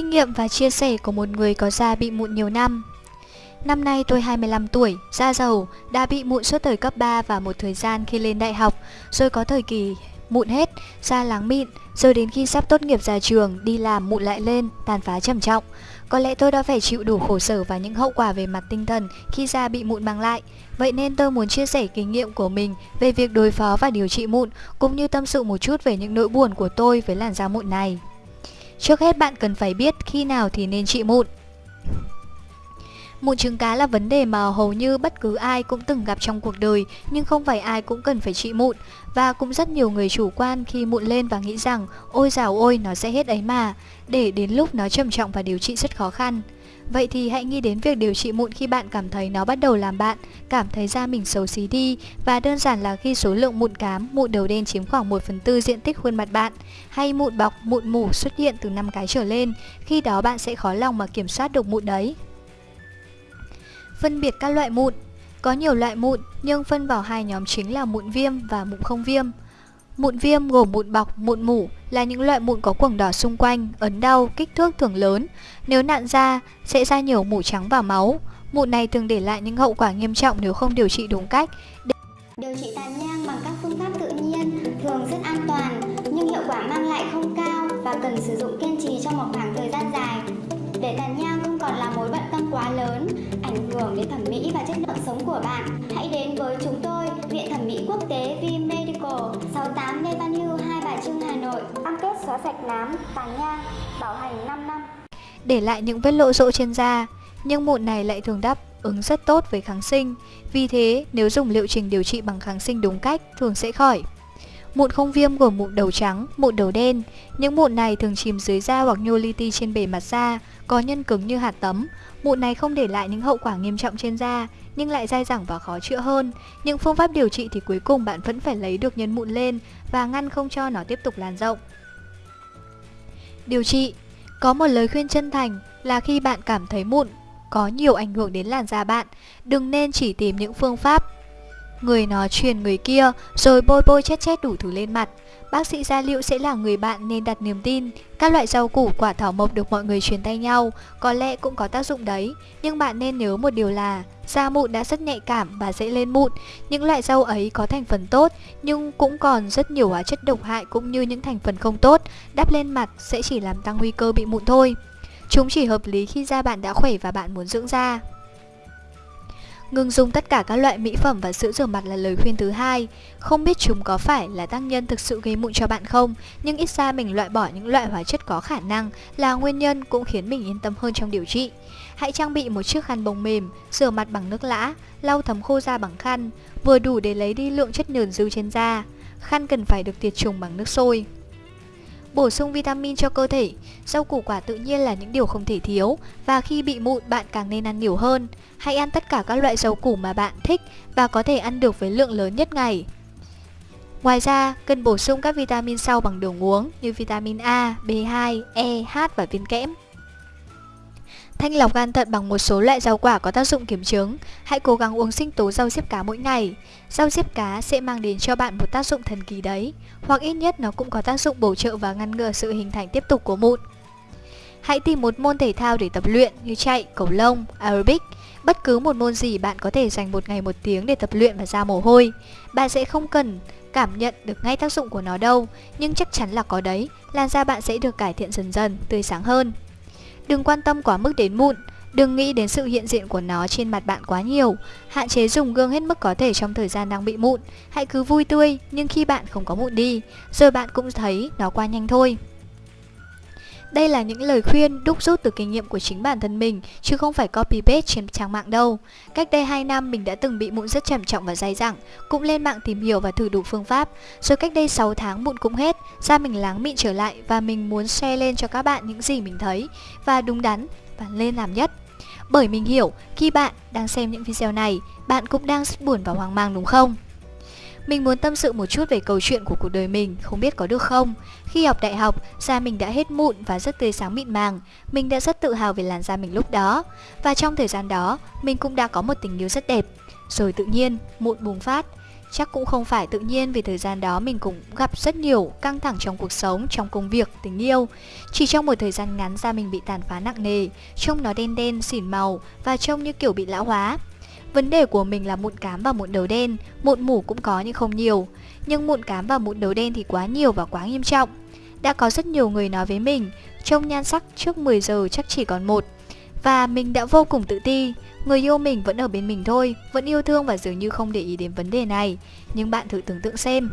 Kinh nghiệm và chia sẻ của một người có da bị mụn nhiều năm Năm nay tôi 25 tuổi, da dầu, đã bị mụn suốt thời cấp 3 và một thời gian khi lên đại học, rồi có thời kỳ mụn hết, da láng mịn, rồi đến khi sắp tốt nghiệp ra trường, đi làm mụn lại lên, tàn phá trầm trọng. Có lẽ tôi đã phải chịu đủ khổ sở và những hậu quả về mặt tinh thần khi da bị mụn mang lại. Vậy nên tôi muốn chia sẻ kinh nghiệm của mình về việc đối phó và điều trị mụn, cũng như tâm sự một chút về những nỗi buồn của tôi với làn da mụn này. Trước hết bạn cần phải biết khi nào thì nên trị mụn. Mụn trứng cá là vấn đề mà hầu như bất cứ ai cũng từng gặp trong cuộc đời, nhưng không phải ai cũng cần phải trị mụn và cũng rất nhiều người chủ quan khi mụn lên và nghĩ rằng, ôi dào ôi nó sẽ hết ấy mà để đến lúc nó trầm trọng và điều trị rất khó khăn. Vậy thì hãy nghĩ đến việc điều trị mụn khi bạn cảm thấy nó bắt đầu làm bạn cảm thấy da mình xấu xí đi và đơn giản là khi số lượng mụn cám, mụn đầu đen chiếm khoảng 1 phần tư diện tích khuôn mặt bạn hay mụn bọc, mụn mủ xuất hiện từ 5 cái trở lên, khi đó bạn sẽ khó lòng mà kiểm soát được mụn đấy. Phân biệt các loại mụn Có nhiều loại mụn nhưng phân vào hai nhóm chính là mụn viêm và mụn không viêm. Mụn viêm gồm mụn bọc, mụn mủ là những loại mụn có quầng đỏ xung quanh, ấn đau, kích thước thường lớn. Nếu nặn ra, sẽ ra nhiều mủ trắng và máu. Mụn này thường để lại những hậu quả nghiêm trọng nếu không điều trị đúng cách. Điều trị tàn nhang bằng các phương pháp tự nhiên thường rất an toàn nhưng hiệu quả mang lại không cao và cần sử dụng kiên trì trong một khoảng thời gian dài. Để tàn nhang không còn là mối bận tâm quá lớn, ảnh hưởng đến thẩm mỹ và chất lượng sống của bạn, hãy đến với chúng tôi, Viện Thẩm mỹ Quốc tế V xóa sạch nám, tàn nhang, bảo hành 5 năm. Để lại những vết lộ rộ trên da, nhưng mụn này lại thường đáp ứng rất tốt với kháng sinh. Vì thế, nếu dùng liệu trình điều trị bằng kháng sinh đúng cách, thường sẽ khỏi. Mụn không viêm gồm mụn đầu trắng, mụn đầu đen. Những mụn này thường chìm dưới da hoặc nhô li ti trên bề mặt da, có nhân cứng như hạt tấm. Mụn này không để lại những hậu quả nghiêm trọng trên da, nhưng lại dai dẳng và khó chữa hơn. Những phương pháp điều trị thì cuối cùng bạn vẫn phải lấy được nhân mụn lên và ngăn không cho nó tiếp tục lan rộng. Điều trị. Có một lời khuyên chân thành là khi bạn cảm thấy mụn có nhiều ảnh hưởng đến làn da bạn, đừng nên chỉ tìm những phương pháp Người nó truyền người kia, rồi bôi bôi chết chết đủ thứ lên mặt. Bác sĩ gia liệu sẽ là người bạn nên đặt niềm tin. Các loại rau củ, quả thảo mộc được mọi người truyền tay nhau, Có lẽ cũng có tác dụng đấy. Nhưng bạn nên nhớ một điều là, Da mụn đã rất nhạy cảm và dễ lên mụn. Những loại rau ấy có thành phần tốt, Nhưng cũng còn rất nhiều hóa chất độc hại cũng như những thành phần không tốt. Đắp lên mặt sẽ chỉ làm tăng nguy cơ bị mụn thôi. Chúng chỉ hợp lý khi da bạn đã khỏe và bạn muốn dưỡng da. Ngừng dùng tất cả các loại mỹ phẩm và sữa rửa mặt là lời khuyên thứ hai. Không biết chúng có phải là tác nhân thực sự gây mụn cho bạn không, nhưng ít ra mình loại bỏ những loại hóa chất có khả năng là nguyên nhân cũng khiến mình yên tâm hơn trong điều trị. Hãy trang bị một chiếc khăn bông mềm, rửa mặt bằng nước lã, lau thấm khô da bằng khăn, vừa đủ để lấy đi lượng chất nhờn dư trên da. Khăn cần phải được tiệt trùng bằng nước sôi. Bổ sung vitamin cho cơ thể. Rau củ quả tự nhiên là những điều không thể thiếu Và khi bị mụn bạn càng nên ăn nhiều hơn. Hãy ăn tất cả các loại rau củ mà bạn thích Và có thể ăn được với lượng lớn nhất ngày. Ngoài ra, cần bổ sung các vitamin sau bằng đường uống như vitamin A, B2, E, H và viên kẽm. Thanh lọc gan thận bằng một số loại rau quả có tác dụng kiểm chứng. Hãy cố gắng uống sinh tố rau diếp cá mỗi ngày. Rau diếp cá sẽ mang đến cho bạn một tác dụng thần kỳ đấy, hoặc ít nhất nó cũng có tác dụng bổ trợ và ngăn ngừa sự hình thành tiếp tục của mụn. Hãy tìm một môn thể thao để tập luyện như chạy, cầu lông, aerobic. Bất cứ một môn gì bạn có thể dành một ngày một tiếng để tập luyện và ra mồ hôi. Bạn sẽ không cần cảm nhận được ngay tác dụng của nó đâu, nhưng chắc chắn là có đấy, làn da bạn sẽ được cải thiện dần dần, tươi sáng hơn. Đừng quan tâm quá mức đến mụn, đừng nghĩ đến sự hiện diện của nó trên mặt bạn quá nhiều. Hạn chế dùng gương hết mức có thể trong thời gian đang bị mụn. Hãy cứ vui tươi, nhưng khi bạn không có mụn đi, rồi bạn cũng thấy nó qua nhanh thôi. Đây là những lời khuyên đúc rút từ kinh nghiệm của chính bản thân mình, chứ không phải copy paste trên trang mạng đâu. Cách đây 2 năm mình đã từng bị mụn rất trầm trọng và dai dẳng, cũng lên mạng tìm hiểu và thử đủ phương pháp. Rồi cách đây 6 tháng mụn cũng hết, da mình láng mịn trở lại và mình muốn share lên cho các bạn những gì mình thấy và đúng đắn và lên làm nhất. Bởi mình hiểu, khi bạn đang xem những video này, bạn cũng đang rất buồn và hoang mang đúng không? Mình muốn tâm sự một chút về câu chuyện của cuộc đời mình, không biết có được không? Khi học đại học, da mình đã hết mụn và rất tươi sáng mịn màng. Mình đã rất tự hào về làn da mình lúc đó. Và trong thời gian đó, mình cũng đã có một tình yêu rất đẹp. Rồi tự nhiên, mụn bùng phát. Chắc cũng không phải tự nhiên vì thời gian đó mình cũng gặp rất nhiều căng thẳng trong cuộc sống, trong công việc, tình yêu. Chỉ trong một thời gian ngắn da mình bị tàn phá nặng nề, trông nó đen đen, xỉn màu và trông như kiểu bị lão hóa. Vấn đề của mình là mụn cám và mụn đầu đen, mụn mủ cũng có nhưng không nhiều. Nhưng mụn cám và mụn đầu đen thì quá nhiều và quá nghiêm trọng. Đã có rất nhiều người nói với mình, trông nhan sắc trước 10 giờ chắc chỉ còn một. Và mình đã vô cùng tự ti, người yêu mình vẫn ở bên mình thôi, vẫn yêu thương và dường như không để ý đến vấn đề này. Nhưng bạn thử tưởng tượng xem,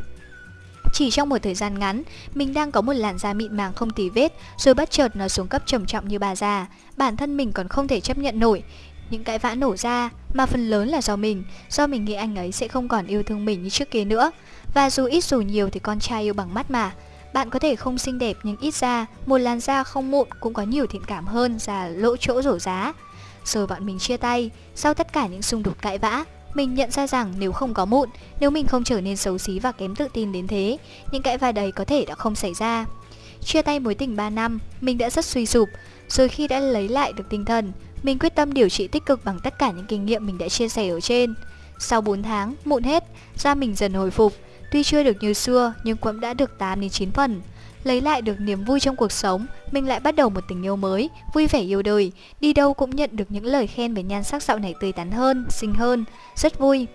chỉ trong một thời gian ngắn, mình đang có một làn da mịn màng không tì vết, rồi bất chợt nó xuống cấp trầm trọng như bà già. Bản thân mình còn không thể chấp nhận nổi. Những cãi vã nổ ra, mà phần lớn là do mình, do mình nghĩ anh ấy sẽ không còn yêu thương mình như trước kia nữa. Và dù ít dù nhiều thì con trai yêu bằng mắt mà. Bạn có thể không xinh đẹp nhưng ít ra, một làn da không mụn cũng có nhiều thiện cảm hơn già lỗ chỗ rổ giá. Rồi bọn mình chia tay, sau tất cả những xung đột cãi vã, mình nhận ra rằng nếu không có mụn, nếu mình không trở nên xấu xí và kém tự tin đến thế, những cãi vã đấy có thể đã không xảy ra. Chia tay mối tình 3 năm, mình đã rất suy sụp, rồi khi đã lấy lại được tinh thần, mình quyết tâm điều trị tích cực bằng tất cả những kinh nghiệm mình đã chia sẻ ở trên. Sau 4 tháng, mụn hết, da mình dần hồi phục, tuy chưa được như xưa nhưng cũng đã được 8 đến 9 phần. Lấy lại được niềm vui trong cuộc sống, mình lại bắt đầu một tình yêu mới, vui vẻ yêu đời, đi đâu cũng nhận được những lời khen về nhan sắc dạo này tươi tắn hơn, xinh hơn, rất vui.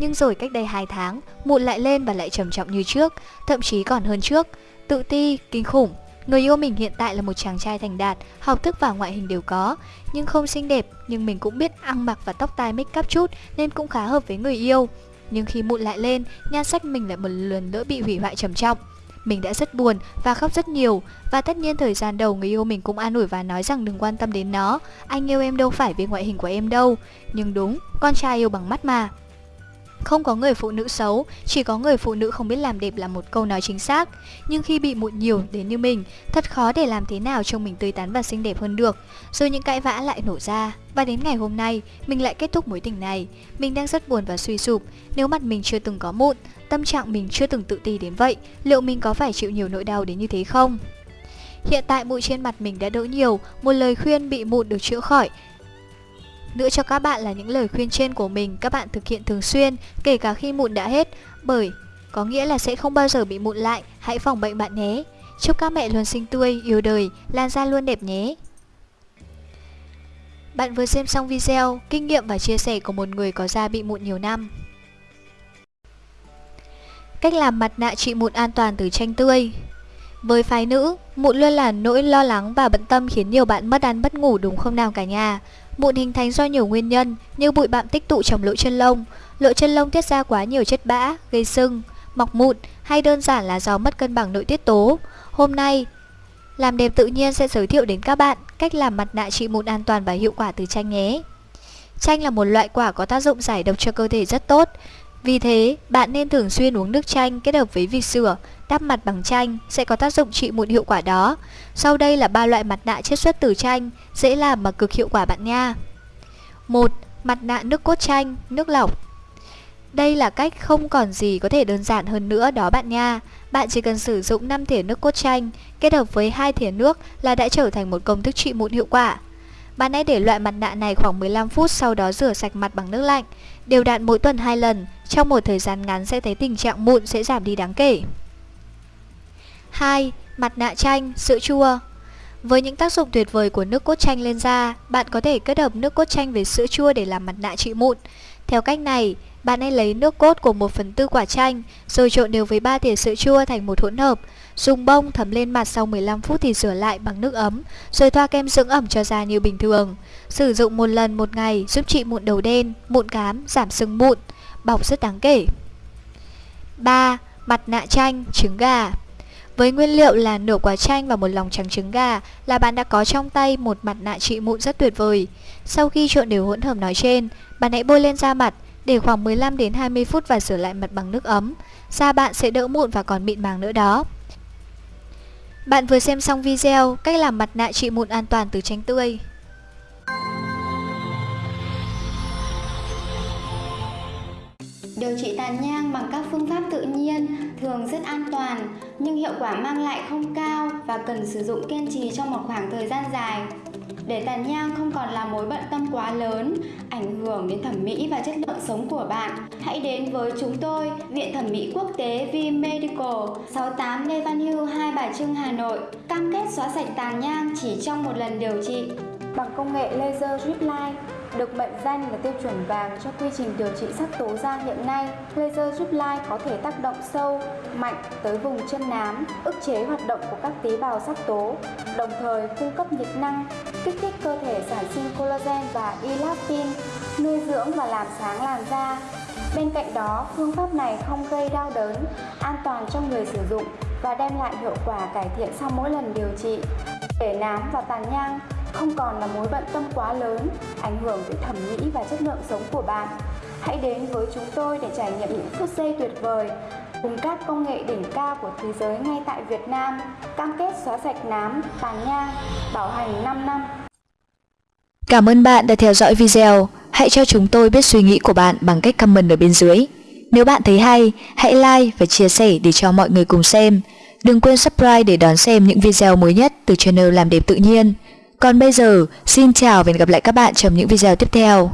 Nhưng rồi cách đây 2 tháng, mụn lại lên và lại trầm trọng như trước, thậm chí còn hơn trước. Tự ti, kinh khủng, Người yêu mình hiện tại là một chàng trai thành đạt, học thức và ngoại hình đều có, nhưng không xinh đẹp, nhưng mình cũng biết ăn mặc và tóc tai make up chút nên cũng khá hợp với người yêu. Nhưng khi mụn lại lên, nhan sắc mình lại một lần nữa bị hủy hoại trầm trọng. Mình đã rất buồn và khóc rất nhiều. Và tất nhiên thời gian đầu người yêu mình cũng an ủi và nói rằng đừng quan tâm đến nó. Anh yêu em đâu phải vì ngoại hình của em đâu. Nhưng đúng, con trai yêu bằng mắt mà không có người phụ nữ xấu, chỉ có người phụ nữ không biết làm đẹp là một câu nói chính xác. Nhưng khi bị mụn nhiều đến như mình, thật khó để làm thế nào trông mình tươi tắn và xinh đẹp hơn được. Rồi những cãi vã lại nổ ra. Và đến ngày hôm nay, mình lại kết thúc mối tình này. Mình đang rất buồn và suy sụp. Nếu mặt mình chưa từng có mụn, tâm trạng mình chưa từng tự ti đến vậy, liệu mình có phải chịu nhiều nỗi đau đến như thế không? Hiện tại mụn trên mặt mình đã đỡ nhiều, một lời khuyên bị mụn được chữa khỏi nữa cho các bạn là những lời khuyên trên của mình các bạn thực hiện thường xuyên, kể cả khi mụn đã hết, bởi có nghĩa là sẽ không bao giờ bị mụn lại, hãy phòng bệnh bạn nhé. Chúc các mẹ luôn xinh tươi, yêu đời, làn da luôn đẹp nhé. Bạn vừa xem xong video, kinh nghiệm và chia sẻ của một người có da bị mụn nhiều năm. Cách làm mặt nạ trị mụn an toàn từ chanh tươi Với phái nữ, mụn luôn là nỗi lo lắng và bận tâm khiến nhiều bạn mất ăn mất ngủ đúng không nào cả nhà Mụn hình thành do nhiều nguyên nhân như bụi bặm tích tụ trong lỗ chân lông, lỗ chân lông tiết ra quá nhiều chất bã, gây sưng, mọc mụn hay đơn giản là do mất cân bằng nội tiết tố. Hôm nay, làm đẹp tự nhiên sẽ giới thiệu đến các bạn cách làm mặt nạ trị mụn an toàn và hiệu quả từ chanh nhé. Chanh là một loại quả có tác dụng giải độc cho cơ thể rất tốt. Vì thế, bạn nên thường xuyên uống nước chanh kết hợp với việc sữa, đắp mặt bằng chanh sẽ có tác dụng trị mụn hiệu quả đó. Sau đây là ba loại mặt nạ chiết xuất từ chanh, dễ làm mà cực hiệu quả bạn nha. 1. Mặt nạ nước cốt chanh, nước lọc. Đây là cách không còn gì có thể đơn giản hơn nữa đó bạn nha. Bạn chỉ cần sử dụng 5 thìa nước cốt chanh kết hợp với 2 thìa nước là đã trở thành một công thức trị mụn hiệu quả. Bạn hãy để loại mặt nạ này khoảng 15 phút sau đó rửa sạch mặt bằng nước lạnh. Đều đặn mỗi tuần 2 lần, trong một thời gian ngắn sẽ thấy tình trạng mụn sẽ giảm đi đáng kể. 2. Mặt nạ chanh, sữa chua Với những tác dụng tuyệt vời của nước cốt chanh lên da, bạn có thể kết hợp nước cốt chanh với sữa chua để làm mặt nạ trị mụn. Theo cách này, bạn hãy lấy nước cốt của 1 phần tư quả chanh, rồi trộn đều với 3 thìa sữa chua thành một hỗn hợp. Dùng bông thấm lên mặt sau 15 phút thì rửa lại bằng nước ấm, rồi thoa kem dưỡng ẩm cho da như bình thường. Sử dụng một lần một ngày giúp trị mụn đầu đen, mụn cám, giảm sưng mụn, bọc rất đáng kể. 3. Mặt nạ chanh, trứng gà với nguyên liệu là nửa quả chanh và một lòng trắng trứng gà là bạn đã có trong tay một mặt nạ trị mụn rất tuyệt vời. Sau khi trộn đều hỗn hợp nói trên, bạn hãy bôi lên da mặt để khoảng 15 đến 20 phút và rửa lại mặt bằng nước ấm. Da bạn sẽ đỡ mụn và còn mịn màng nữa đó. Bạn vừa xem xong video, cách làm mặt nạ trị mụn an toàn từ chanh tươi. Điều trị tàn nhang bằng các phương pháp tự nhiên thường rất an toàn nhưng hiệu quả mang lại không cao và cần sử dụng kiên trì trong một khoảng thời gian dài. Để tàn nhang không còn là mối bận tâm quá lớn, ảnh hưởng đến thẩm mỹ và chất lượng sống của bạn, hãy đến với chúng tôi, Viện Thẩm mỹ Quốc tế V Medical, 68 Lê Văn Hưu, Hai Bà Trưng, Hà Nội, cam kết xóa sạch tàn nhang chỉ trong một lần điều trị bằng công nghệ laser drip line được mệnh danh là tiêu chuẩn vàng cho quy trình điều trị sắc tố da hiện nay. Laser giúp lai có thể tác động sâu, mạnh tới vùng chân nám, ức chế hoạt động của các tế bào sắc tố, đồng thời cung cấp nhiệt năng, kích thích cơ thể sản sinh collagen và elastin, nuôi dưỡng và làm sáng làn da. Bên cạnh đó, phương pháp này không gây đau đớn, an toàn cho người sử dụng và đem lại hiệu quả cải thiện sau mỗi lần điều trị. Để nám và tàn nhang không còn là mối bận tâm quá lớn, ảnh hưởng tới thẩm mỹ và chất lượng sống của bạn. Hãy đến với chúng tôi để trải nghiệm những phút giây tuyệt vời cùng các công nghệ đỉnh cao của thế giới ngay tại Việt Nam, cam kết xóa sạch nám, tàn nhang, bảo hành 5 năm. Cảm ơn bạn đã theo dõi video. Hãy cho chúng tôi biết suy nghĩ của bạn bằng cách comment ở bên dưới. Nếu bạn thấy hay, hãy like và chia sẻ để cho mọi người cùng xem. Đừng quên subscribe để đón xem những video mới nhất từ channel Làm đẹp tự nhiên. Còn bây giờ, xin chào và hẹn gặp lại các bạn trong những video tiếp theo.